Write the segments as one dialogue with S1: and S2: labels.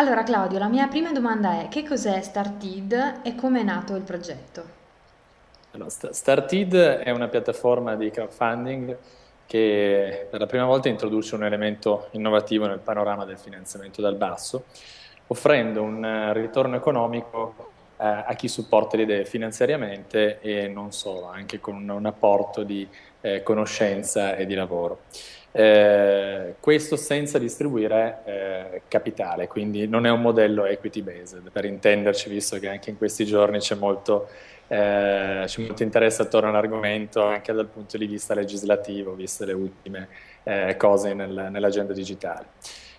S1: Allora Claudio, la mia prima domanda è che cos'è Startid e come è nato il progetto?
S2: Allora, Startid è una piattaforma di crowdfunding che per la prima volta introduce un elemento innovativo nel panorama del finanziamento dal basso, offrendo un eh, ritorno economico eh, a chi supporta le idee finanziariamente e non solo, anche con un, un apporto di eh, conoscenza e di lavoro. Eh, questo senza distribuire eh, capitale, quindi non è un modello equity based, per intenderci, visto che anche in questi giorni c'è molto eh, molto interesse attorno all'argomento anche dal punto di vista legislativo, viste le ultime eh, cose nel, nell'agenda digitale.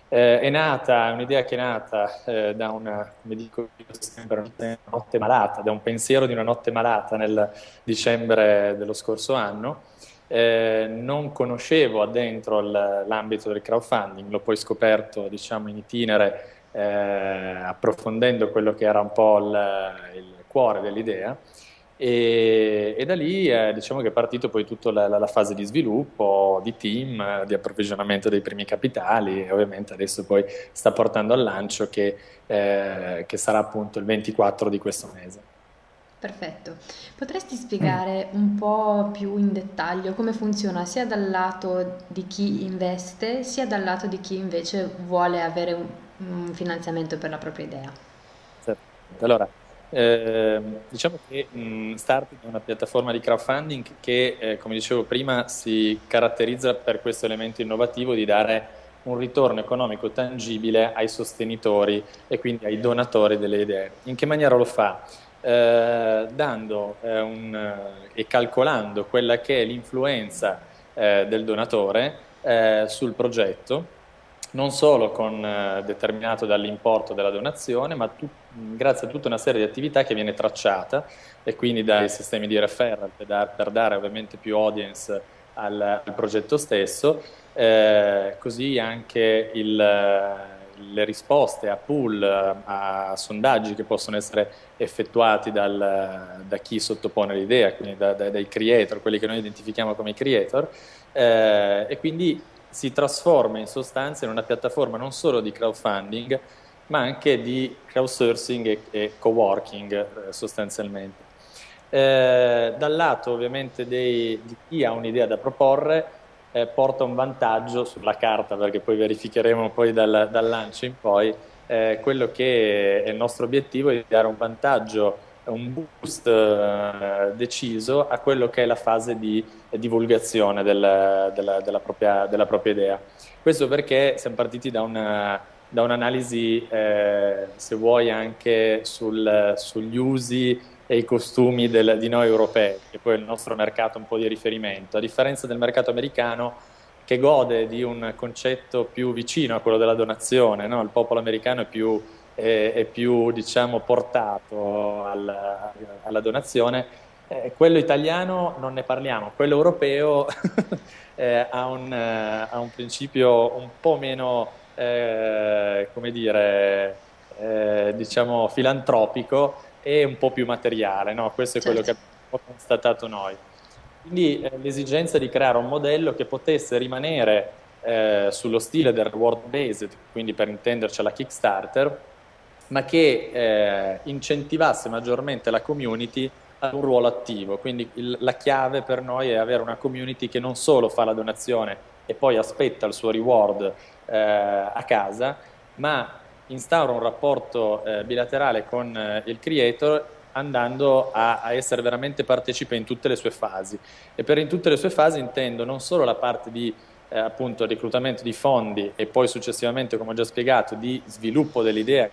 S2: Eh, è nata, un'idea che è nata eh, da una, come dico sempre, una notte malata, da un pensiero di una notte malata nel dicembre dello scorso anno. Eh, non conoscevo addentro l'ambito del crowdfunding, l'ho poi scoperto diciamo, in itinere eh, approfondendo quello che era un po' il, il cuore dell'idea e, e, da lì eh, diciamo che è partito poi tutta la, la, fase di sviluppo, di team, di approvvigionamento dei primi capitali e ovviamente adesso poi sta portando al lancio che, eh, che sarà appunto il 24 di questo mese.
S1: Perfetto. Potresti spiegare un po' più in dettaglio come funziona sia dal lato di chi investe, sia dal lato di chi invece vuole avere un, un finanziamento per la propria idea?
S2: Certo. Allora, eh, diciamo che mh, Starting è una piattaforma di crowdfunding che, eh, come dicevo prima, si caratterizza per questo elemento innovativo di dare un ritorno economico tangibile ai sostenitori e quindi ai donatori delle idee. In che maniera lo fa? Eh, dando eh, un, eh, e calcolando quella che è l'influenza eh, del donatore sul progetto non solo con, eh, determinato dall'importo della donazione, ma tu, grazie a tutta una serie di attività che viene tracciata e quindi dai sistemi di referral per, dar, per dare ovviamente più audience al, al progetto stesso, eh, così anche il, le risposte a pool, a sondaggi che possono essere effettuati dal, da chi sottopone l'idea, quindi da, da, dai creator, quelli che noi identifichiamo come creator, eh, e quindi si trasforma in sostanza in una piattaforma non solo di crowdfunding, ma anche di crowdsourcing e, e co-working eh, sostanzialmente. Eh, dal lato ovviamente dei, di chi ha un'idea da proporre, eh, porta un vantaggio sulla carta, perché poi verificheremo poi dal, dal lancio in poi, eh, quello che è il nostro obiettivo è di dare un vantaggio un boost eh, deciso a quello che è la fase di divulgazione del, della, della, propria, della, propria, idea. Questo perché siamo partiti da, una, da un'analisi, eh, se vuoi, anche sul, sugli usi e i costumi del, di noi europei, che poi è il nostro mercato un po' di riferimento. A differenza del mercato americano, che gode di un concetto più vicino a quello della donazione, no? il popolo americano è più è, è più diciamo, portato alla, alla donazione. Eh, quello italiano non ne parliamo, quello europeo eh, ha, un, eh, ha, un, principio un po' meno, eh, come dire, eh, diciamo filantropico e un po' più materiale, no? questo è quello certo. che abbiamo constatato noi. Quindi eh, l'esigenza di creare un modello che potesse rimanere sullo stile del reward based, quindi per intenderci alla Kickstarter, ma che eh, incentivasse maggiormente la community ad un ruolo attivo. Quindi il, la chiave per noi è avere una community che non solo fa la donazione e poi aspetta il suo reward eh, a casa, ma instaura un rapporto eh, bilaterale con eh, il creator andando a, a, essere veramente partecipe in tutte le sue fasi. E per in tutte le sue fasi intendo non solo la parte di eh, appunto reclutamento di fondi e poi successivamente, come ho già spiegato, di sviluppo dell'idea,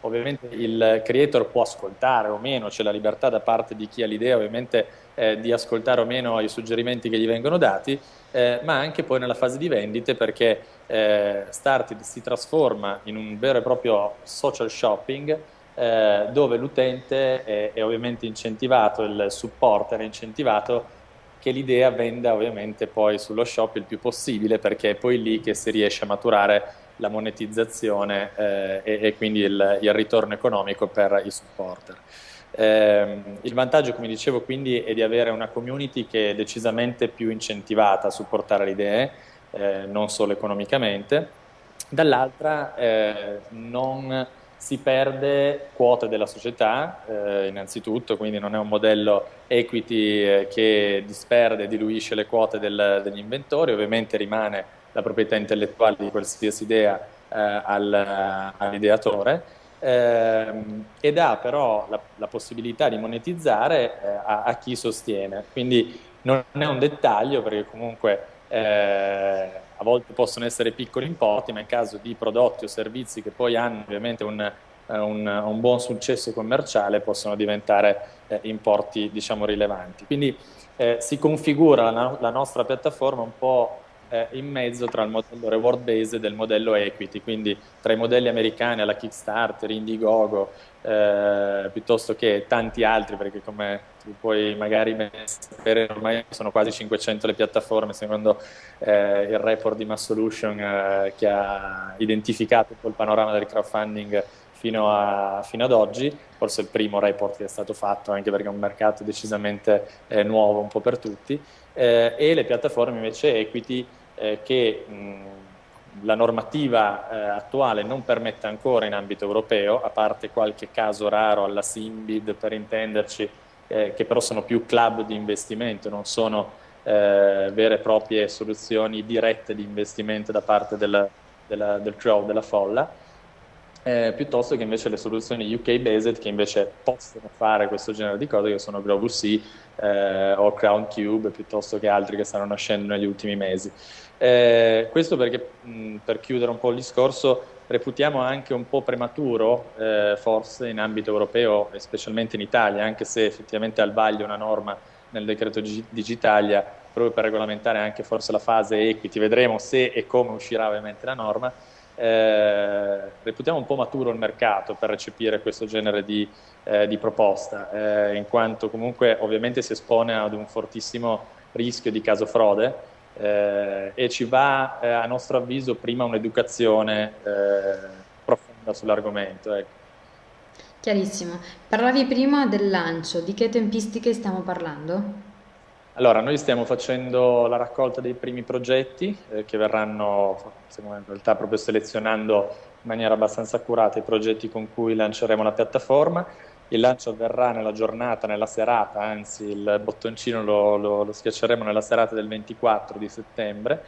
S2: ovviamente il creator può ascoltare o meno, c'è la libertà da parte di chi ha l'idea ovviamente eh, di ascoltare o meno i suggerimenti che gli vengono dati, eh, ma anche poi nella fase di vendite perché eh, Started si trasforma in un vero e proprio social shopping eh, dove l'utente è, è ovviamente incentivato, il supporter è incentivato che l'idea venda ovviamente poi sullo shop il più possibile perché è poi lì che si riesce a maturare la monetizzazione eh, e, e, quindi il, il, ritorno economico per i supporter. Eh, il vantaggio, come dicevo, quindi è di avere una community che è decisamente più incentivata a supportare le idee, eh, non solo economicamente, dall'altra eh, non si perde quote della società, eh, innanzitutto, quindi non è un modello equity eh, che disperde e diluisce le quote del, degli inventori, ovviamente rimane la proprietà intellettuale di qualsiasi idea eh, al, all'ideatore ehm, ed ha però la, la, possibilità di monetizzare eh, a, a, chi sostiene. Quindi non è un dettaglio perché comunque eh, a volte possono essere piccoli importi, ma in caso di prodotti o servizi che poi hanno ovviamente un, eh, un, un buon successo commerciale possono diventare eh, importi diciamo rilevanti. Quindi eh, si configura la, la, nostra piattaforma un po' eh, in mezzo tra il modello reward based e il modello equity, quindi tra i modelli americani alla Kickstarter, Indiegogo, eh, piuttosto che tanti altri, perché come tu puoi magari sapere, ormai sono quasi 500 le piattaforme, secondo eh, il report di Mass Solution eh, che ha identificato il panorama del crowdfunding fino, a, fino, ad oggi, forse il primo report che è stato fatto, anche perché è un mercato decisamente eh, nuovo un po' per tutti, eh, e le piattaforme invece equity eh, che mh, la normativa eh, attuale non permette ancora in ambito europeo, a parte qualche caso raro alla Simbid per intenderci, eh, che però sono più club di investimento, non sono eh, vere e proprie soluzioni dirette di investimento da parte del, della, del crowd, della folla, eh, piuttosto che invece le soluzioni UK-based che invece possono fare questo genere di cose, che sono GrowVC eh, o Crown Cube, piuttosto che altri che stanno nascendo negli ultimi mesi. Eh, questo perché, mh, per chiudere un po' il discorso, reputiamo anche un po' prematuro, eh, forse in ambito europeo e specialmente in Italia, anche se effettivamente al vaglio una norma nel decreto digitalia proprio per regolamentare anche forse la fase equity, vedremo se e come uscirà ovviamente la norma, eh, reputiamo un po' maturo il mercato per recepire questo genere di, eh, di proposta, eh, in quanto comunque ovviamente si espone ad un fortissimo rischio di caso frode, eh, e ci va eh, a nostro avviso prima un'educazione eh, profonda sull'argomento. Ecco.
S1: Chiarissimo. Parlavi prima del lancio, di che tempistiche stiamo parlando?
S2: Allora, noi stiamo facendo la raccolta dei primi progetti eh, che verranno, stiamo in realtà proprio selezionando in maniera abbastanza accurata i progetti con cui lanceremo la piattaforma. Il lancio avverrà nella giornata, nella serata, anzi il bottoncino lo, lo, lo schiacceremo nella serata del 24 di settembre,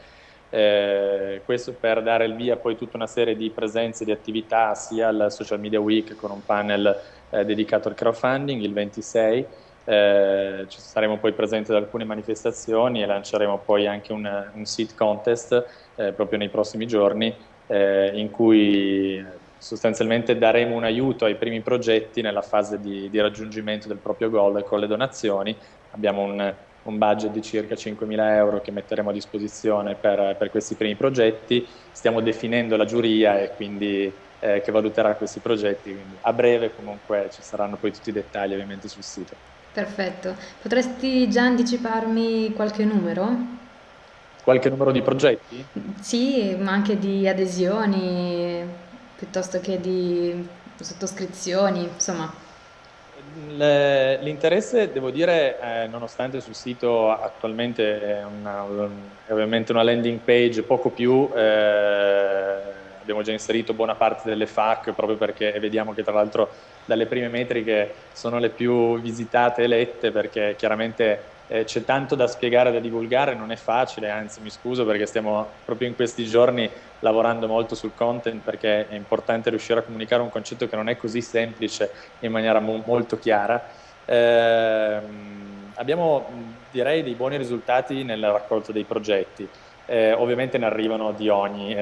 S2: eh, questo per dare il via poi tutta una serie di presenze, di attività sia al Social Media Week con un panel eh, dedicato al crowdfunding il 26, eh, ci saremo poi presenti ad alcune manifestazioni e lanceremo poi anche un, un seed contest eh, proprio nei prossimi giorni eh, in cui sostanzialmente daremo un aiuto ai primi progetti nella fase di, di raggiungimento del proprio goal con le donazioni. Abbiamo un, un budget di circa 5.000 euro che metteremo a disposizione per, per, questi primi progetti. Stiamo definendo la giuria e quindi eh, che valuterà questi progetti. Quindi a breve comunque ci saranno poi tutti i dettagli ovviamente sul sito.
S1: Perfetto. Potresti già anticiparmi qualche numero?
S2: Qualche numero di progetti?
S1: Sì, ma anche di adesioni piuttosto che di sottoscrizioni, insomma.
S2: L'interesse, devo dire, eh, nonostante sul sito attualmente è, una, è, ovviamente una landing page poco più, eh, abbiamo già inserito buona parte delle FAQ proprio perché vediamo che tra l'altro dalle prime metriche sono le più visitate e lette perché chiaramente eh, c'è tanto da spiegare e da divulgare, non è facile, anzi mi scuso perché stiamo proprio in questi giorni lavorando molto sul content perché è importante riuscire a comunicare un concetto che non è così semplice in maniera mo molto chiara. Eh, abbiamo direi dei buoni risultati nella raccolta dei progetti, eh, ovviamente ne arrivano di ogni.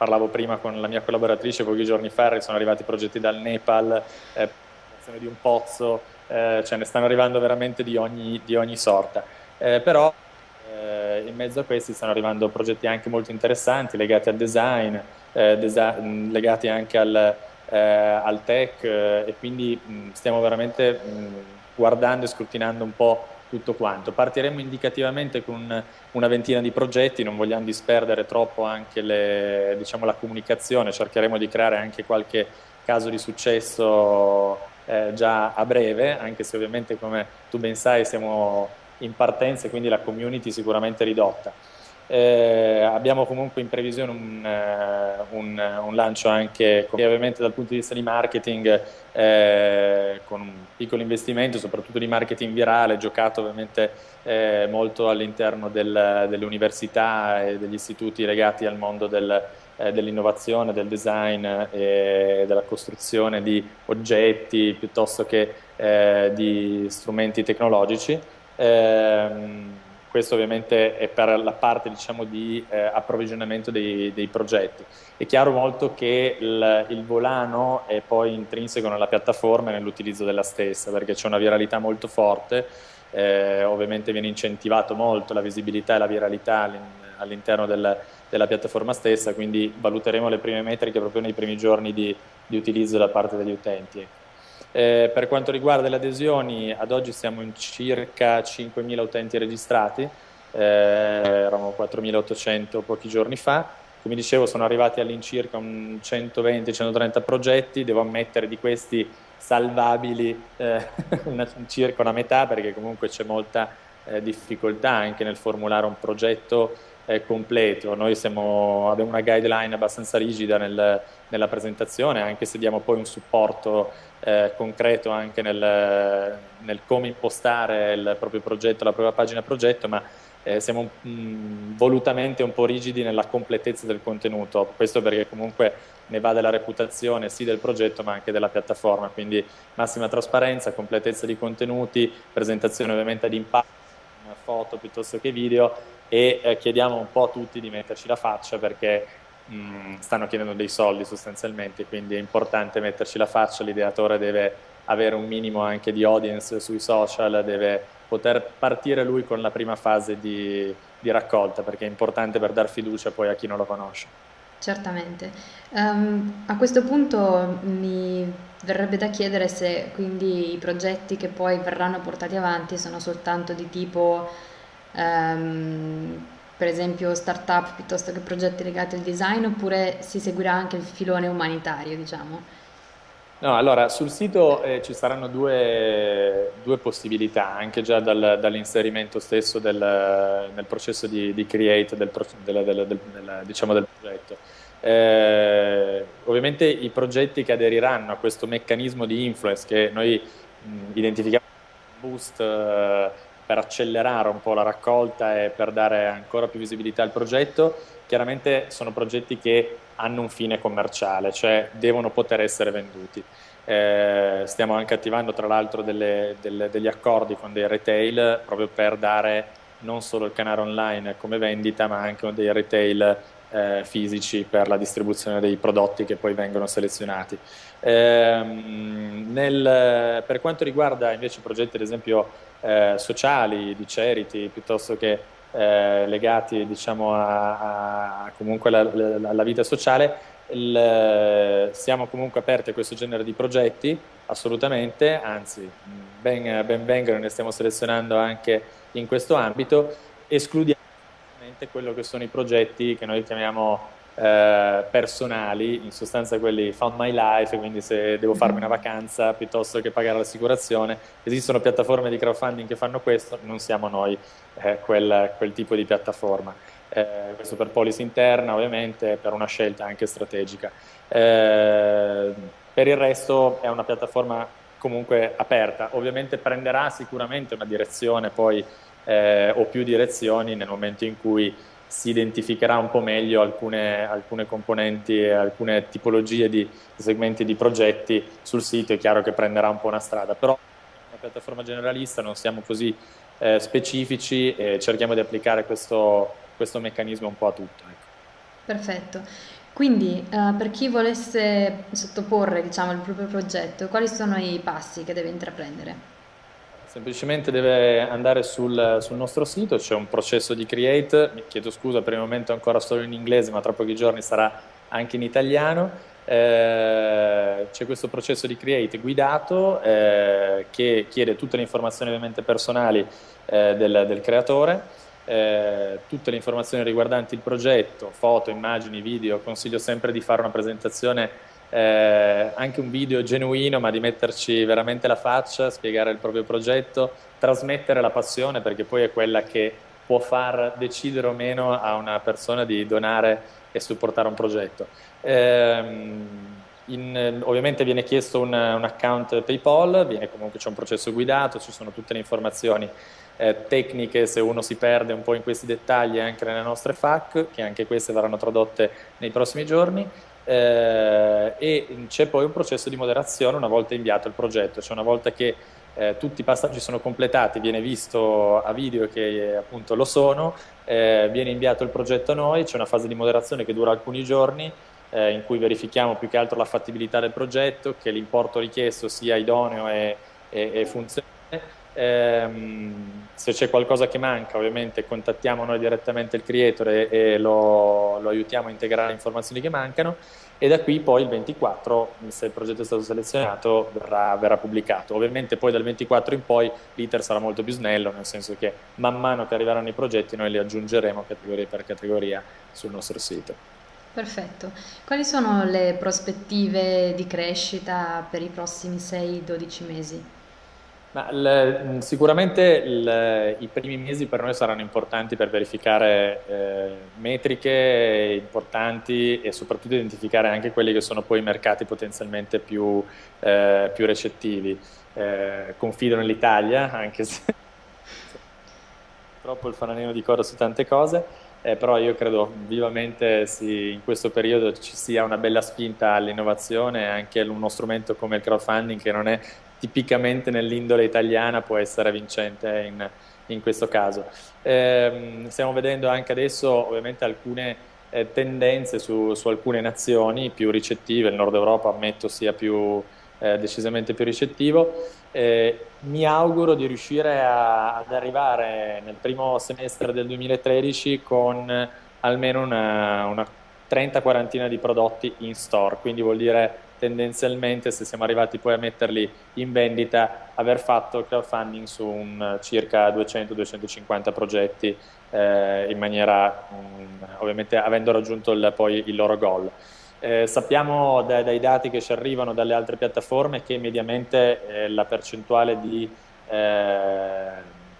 S2: Parlavo prima con la mia collaboratrice pochi giorni fa, sono arrivati progetti dal Nepal, eh, di un pozzo, eh, ce ne stanno arrivando veramente di ogni, di ogni sorta. Eh, però eh, in mezzo a questi stanno arrivando progetti anche molto interessanti legati al design, eh, desi legati anche al, eh, al tech eh, e quindi mh, stiamo veramente mh, guardando e scrutinando un po' tutto quanto. Partiremo indicativamente con una ventina di progetti, non vogliamo disperdere troppo anche le, diciamo, la comunicazione, cercheremo di creare anche qualche caso di successo eh, già a breve, anche se ovviamente come tu ben sai siamo in partenza e quindi la community sicuramente ridotta. Eh, abbiamo comunque in previsione un, uh, un, un, lancio anche ovviamente dal punto di vista di marketing eh, con un piccolo investimento, soprattutto di marketing virale, giocato ovviamente eh, molto all'interno del, delle università e degli istituti legati al mondo del, eh, dell'innovazione, del design e della costruzione di oggetti piuttosto che eh, di strumenti tecnologici. Questo ovviamente è per la parte diciamo, di eh, approvvigionamento dei, dei, progetti. È chiaro molto che il, il, volano è poi intrinseco nella piattaforma e nell'utilizzo della stessa, perché c'è una viralità molto forte, eh, ovviamente viene incentivato molto la visibilità e la viralità all'interno del, della piattaforma stessa, quindi valuteremo le prime metriche proprio nei primi giorni di, di utilizzo da parte degli utenti. Eh, per quanto riguarda le adesioni, ad oggi siamo in circa 5.000 utenti registrati, eh, erano 4.800 pochi giorni fa, come dicevo sono arrivati all'incirca 120-130 progetti, devo ammettere di questi salvabili eh, una, circa una metà perché comunque c'è molta eh, difficoltà anche nel formulare un progetto eh, completo. Noi siamo, abbiamo una guideline abbastanza rigida nel, nella presentazione, anche se diamo poi un supporto eh, concreto anche nel, nel, come impostare il proprio progetto, la propria pagina progetto, ma eh, siamo mh, mm, volutamente un po' rigidi nella completezza del contenuto, questo perché comunque ne va della reputazione sì del progetto ma anche della piattaforma, quindi massima trasparenza, completezza di contenuti, presentazione ovviamente ad impatto, foto piuttosto che video e eh, chiediamo un po' a tutti di metterci la faccia perché mh, mm, stanno chiedendo dei soldi sostanzialmente, quindi è importante metterci la faccia, l'ideatore deve avere un minimo anche di audience sui social, deve poter partire lui con la prima fase di, di raccolta perché è importante per dar fiducia poi a chi non lo conosce.
S1: Certamente. Um, a questo punto mi verrebbe da chiedere se quindi i progetti che poi verranno portati avanti sono soltanto di tipo um, per esempio start-up piuttosto che progetti legati al design oppure si seguirà anche il filone umanitario, diciamo?
S2: No, allora sul sito eh, ci saranno due, due, possibilità, anche già dal, dall'inserimento stesso del, nel processo di, di create del, del, del, diciamo del progetto. Eh, ovviamente i progetti che aderiranno a questo meccanismo di influence che noi mh, identifichiamo boost eh, per accelerare un po' la raccolta e per dare ancora più visibilità al progetto, chiaramente sono progetti che hanno un fine commerciale, cioè devono poter essere venduti. Eh, stiamo anche attivando tra l'altro degli accordi con dei retail proprio per dare non solo il canale online come vendita ma anche dei retail eh, fisici per la distribuzione dei prodotti che poi vengono selezionati. Eh, nel, per quanto riguarda invece progetti ad esempio eh, sociali, di charity, piuttosto che eh, legati diciamo, a, a comunque la, la, alla vita sociale, il, siamo comunque aperti a questo genere di progetti, assolutamente, anzi ben, ben vengano, ne stiamo selezionando anche in questo ambito, escludiamo quello che sono i progetti che noi chiamiamo eh, personali, in sostanza quelli found my life, quindi se devo farmi una vacanza piuttosto che pagare l'assicurazione, esistono piattaforme di crowdfunding che fanno questo, non siamo noi eh, quel, quel, tipo di piattaforma. Eh, questo per policy interna ovviamente, per una scelta anche strategica. Eh, per il resto è una piattaforma comunque aperta, ovviamente prenderà sicuramente una direzione poi eh, o più direzioni nel momento in cui si identificherà un po' meglio alcune, alcune componenti e alcune tipologie di, segmenti di progetti sul sito, è chiaro che prenderà un po' una strada, però una piattaforma generalista non siamo così eh, specifici e cerchiamo di applicare questo, questo meccanismo un po' a tutto. Ecco.
S1: Perfetto. Quindi uh, per chi volesse sottoporre diciamo, il proprio progetto, quali sono i passi che deve intraprendere?
S2: Semplicemente deve andare sul, sul nostro sito, c'è un processo di create, mi chiedo scusa per il momento ancora solo in inglese ma tra pochi giorni sarà anche in italiano, eh, c'è questo processo di create guidato eh, che chiede tutte le informazioni ovviamente personali eh, del, del, creatore, eh, tutte le informazioni riguardanti il progetto, foto, immagini, video, consiglio sempre di fare una presentazione eh, anche un video genuino, ma di metterci veramente la faccia, spiegare il proprio progetto, trasmettere la passione, perché poi è quella che può far decidere o meno a una persona di donare e supportare un progetto. Ehm, in, ovviamente viene chiesto un, un account PayPal, comunque c'è un processo guidato, ci sono tutte le informazioni eh, tecniche se uno si perde un po' in questi dettagli anche nelle nostre FAQ, che anche queste verranno tradotte nei prossimi giorni. Eh, e c'è poi un processo di moderazione una volta inviato il progetto, cioè una volta che eh, tutti i passaggi sono completati, viene visto a video che appunto lo sono, eh, viene inviato il progetto a noi, c'è una fase di moderazione che dura alcuni giorni eh, in cui verifichiamo più che altro la fattibilità del progetto, che l'importo richiesto sia idoneo e, e, e funzionale. Ehm, se c'è qualcosa che manca ovviamente contattiamo noi direttamente il creator e, e lo, lo, aiutiamo a integrare le informazioni che mancano e da qui poi il 24 se il progetto è stato selezionato verrà, verrà pubblicato ovviamente poi dal 24 in poi l'iter sarà molto più snello nel senso che man mano che arriveranno i progetti noi li aggiungeremo categoria per categoria sul nostro sito
S1: Perfetto. Quali sono le prospettive di crescita per i prossimi 6-12 mesi?
S2: Le, sicuramente le, i primi mesi per noi saranno importanti per verificare eh, metriche importanti e soprattutto identificare anche quelli che sono poi i mercati potenzialmente più, eh, più recettivi. Eh, confido nell'Italia, anche se purtroppo il fanalino di coda su tante cose eh, però io credo vivamente sì, in questo periodo ci sia una bella spinta all'innovazione, anche uno strumento come il crowdfunding che non è tipicamente nell'indole italiana può essere vincente in, in questo caso. Eh, stiamo vedendo anche adesso ovviamente alcune eh, tendenze su, su, alcune nazioni più ricettive, il nord Europa ammetto sia più, eh, decisamente più ricettivo. Eh, mi auguro di riuscire a, ad arrivare nel primo semestre del 2013 con almeno una, una 30 quarantina di prodotti in store, quindi vuol dire tendenzialmente se siamo arrivati poi a metterli in vendita aver fatto crowdfunding su un, circa 200-250 progetti eh, in maniera mh, mm, ovviamente avendo raggiunto il, poi il loro goal. Eh, sappiamo dai, dai, dati che ci arrivano dalle altre piattaforme che mediamente eh, la percentuale di, eh,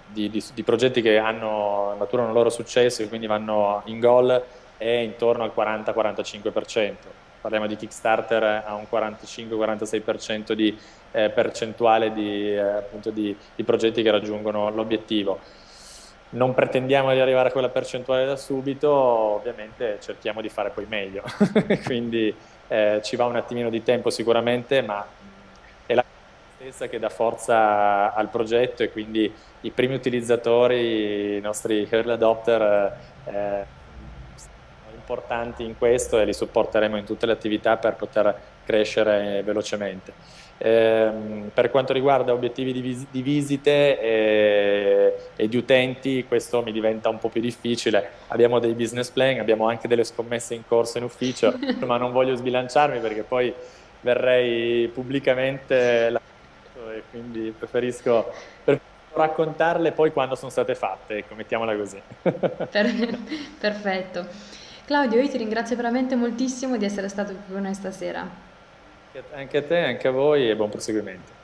S2: di, di, di, progetti che hanno, maturano il loro successo e quindi vanno in goal è intorno al 40-45%. Parliamo di Kickstarter a un 45-46% di eh, percentuale di, eh, appunto di progetti che raggiungono l'obiettivo. Non pretendiamo di arrivare a quella percentuale da subito, ovviamente cerchiamo di fare poi meglio, quindi eh, ci va un attimino di tempo sicuramente, ma è la stessa che dà forza al progetto e quindi i primi utilizzatori, i nostri early adopter, eh, sono importanti in questo e li supporteremo in tutte le attività per poter crescere velocemente. Eh, per quanto riguarda obiettivi di, vis di visite e, e, di utenti, questo mi diventa un po' più difficile. Abbiamo dei business plan, abbiamo anche delle scommesse in corso in ufficio, ma non voglio sbilanciarmi perché poi verrei pubblicamente la... e quindi preferisco, preferisco raccontarle poi quando sono state fatte, ecco, mettiamola così.
S1: Perfetto. Claudio, io ti ringrazio veramente moltissimo di essere stato qui con noi stasera.
S2: Anche a te, anche a voi e buon proseguimento.